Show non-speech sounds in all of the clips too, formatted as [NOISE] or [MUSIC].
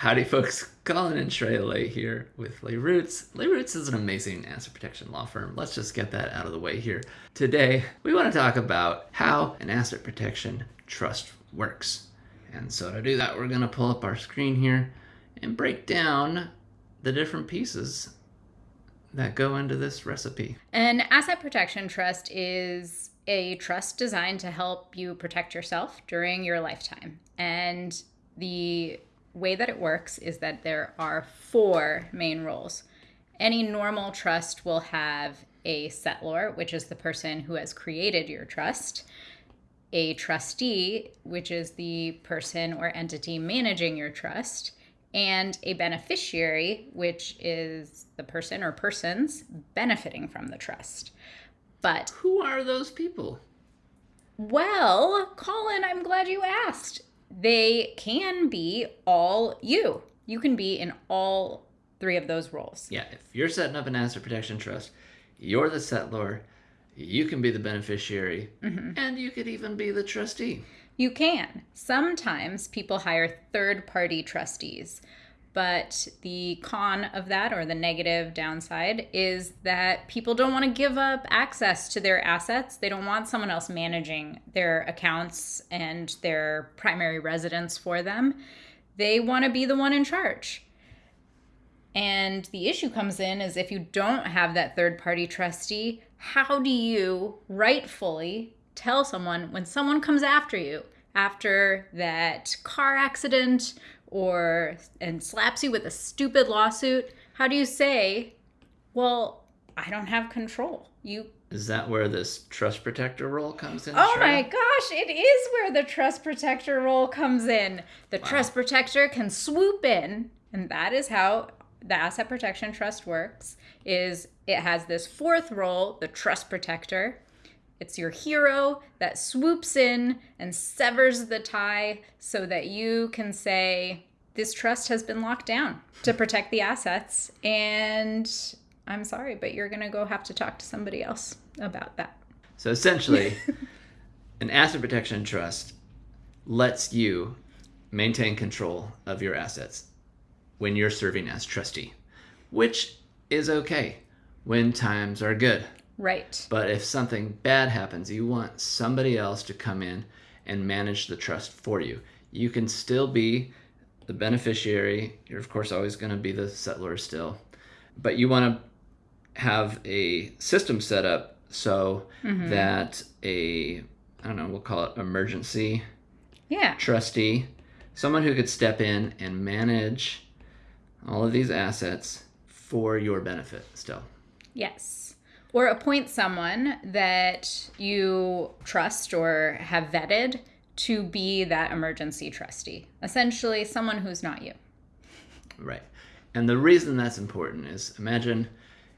Howdy, folks. [LAUGHS] Colin and Trey Lay here with Lay Roots. Lay Roots is an amazing asset protection law firm. Let's just get that out of the way here. Today, we want to talk about how an asset protection trust works. And so to do that, we're going to pull up our screen here and break down the different pieces that go into this recipe. An asset protection trust is a trust designed to help you protect yourself during your lifetime. And the way that it works is that there are four main roles. Any normal trust will have a settlor, which is the person who has created your trust, a trustee, which is the person or entity managing your trust, and a beneficiary, which is the person or persons benefiting from the trust. But who are those people? Well, Colin, I'm glad you asked they can be all you. You can be in all three of those roles. Yeah, if you're setting up an asset protection trust, you're the settlor, you can be the beneficiary, mm-hmm. and you could even be the trustee. You can. Sometimes people hire third party trustees. But the con of that, or the negative downside, is that people don't want to give up access to their assets. They don't want someone else managing their accounts and their primary residence for them. They want to be the one in charge. And the issue comes in is if you don't have that third party trustee, how do you rightfully tell someone when someone comes after you after that car accident or and slaps you with a stupid lawsuit, how do you say, "Well, I don't have control"? You is that where this trust protector role comes in? Oh my gosh, it is where the trust protector role comes in. The wow. trust protector can swoop in, and that is how the asset protection trust works. Is it has this fourth role, the trust protector. It's your hero that swoops in and severs the tie so that you can say, This trust has been locked down to protect the assets. And I'm sorry, but you're going to go have to talk to somebody else about that. So essentially, [LAUGHS] an asset protection trust lets you maintain control of your assets when you're serving as trustee, which is okay when times are good. Right. But if something bad happens, you want somebody else to come in and manage the trust for you. You can still be the beneficiary. You're, of course, always going to be the settlor still. But you want to have a system set up so mm-hmm. that a, I don't know, we'll call it emergency yeah. trustee, someone who could step in and manage all of these assets for your benefit still. Yes or appoint someone that you trust or have vetted to be that emergency trustee. Essentially, someone who's not you. Right. And the reason that's important is imagine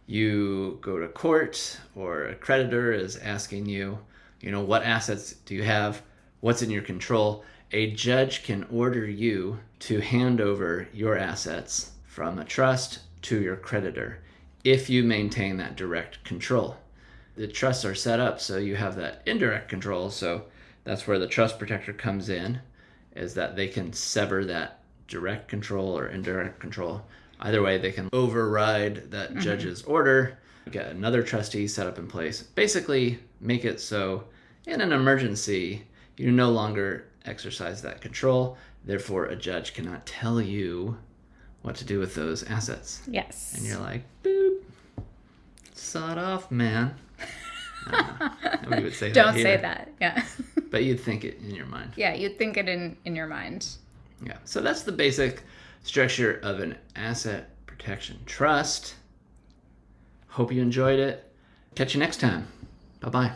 you go to court or a creditor is asking you, you know, what assets do you have? What's in your control? A judge can order you to hand over your assets from a trust to your creditor if you maintain that direct control. The trusts are set up so you have that indirect control. So that's where the trust protector comes in, is that they can sever that direct control or indirect control. Either way, they can override that mm-hmm. judge's order, get another trustee set up in place, basically make it so in an emergency, you no longer exercise that control. Therefore, a judge cannot tell you what to do with those assets. Yes. And you're like, boop, sawed off, man. [LAUGHS] Uh, Nobody would say that. Don't say that. Yeah. [LAUGHS] but you'd think it in your mind. Yeah, you'd think it in in your mind. Yeah. So that's the basic structure of an asset protection trust. Hope you enjoyed it. Catch you next time. Bye bye.